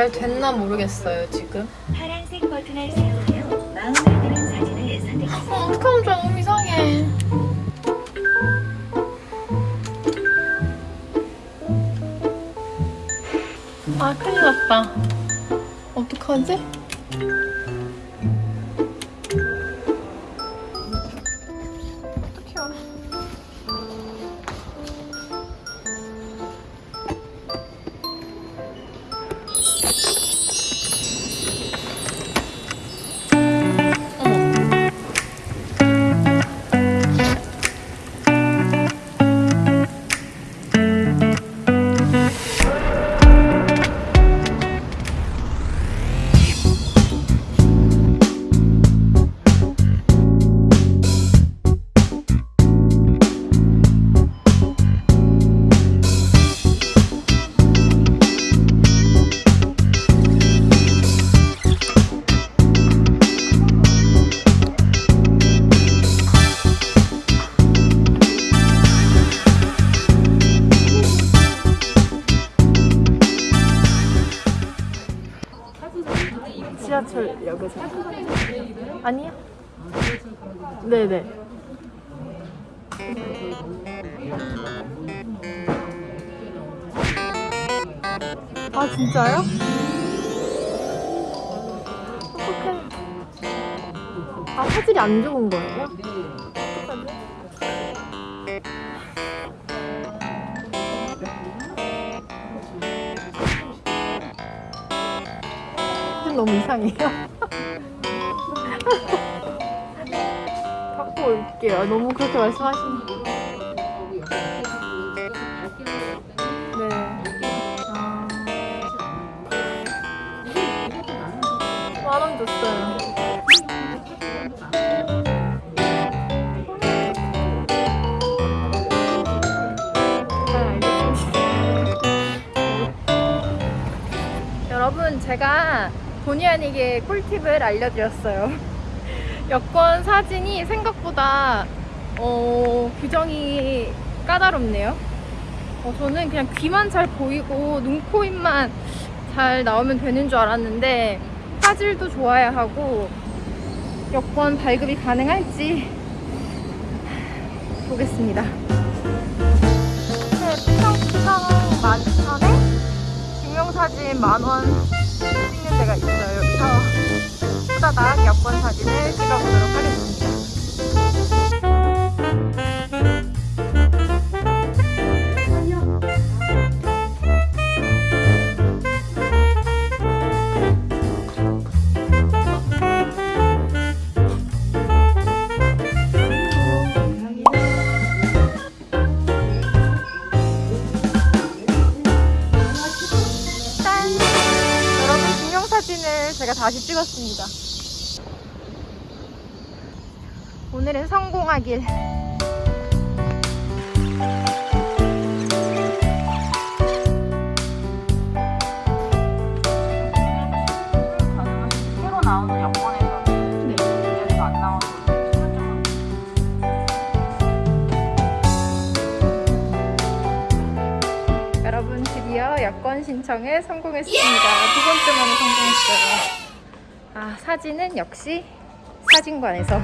잘 됐나 모르겠어요 지금 파란색 버튼을 사용하여 마음에 드는 사진을 선택하세요. 어, 어떡하면 좋아 너무 이상해 아 큰일 났다 어떡하지? 지하철역에서 아니요? 네네 아 진짜요? 어떡해 아 화질이 안 좋은 거예요? 어떡하지? 화질 너무 이상해요 갖고 올게요 너무 그렇게 말씀하시는 네. 아. 여러분, 제가 본의 아니게 꿀팁을 알려드렸어요. 여권 사진이 생각보다 어, 규정이 까다롭네요. 어, 저는 그냥 귀만 잘 보이고 눈, 코, 입만 잘 나오면 되는 줄 알았는데 화질도 좋아야 하고 여권 발급이 가능할지 보겠습니다. 네, 피상피상 11,000에 증명사진 만원 찍는 데가 있어요. 여기서 후다닥 여권 사진을 찍어보도록 하겠습니다. 사진을 제가 다시 찍었습니다. 오늘은 성공하길. 드디어 여권 신청에 성공했습니다. 두 번째 만에 성공했어요. 아 사진은 역시 사진관에서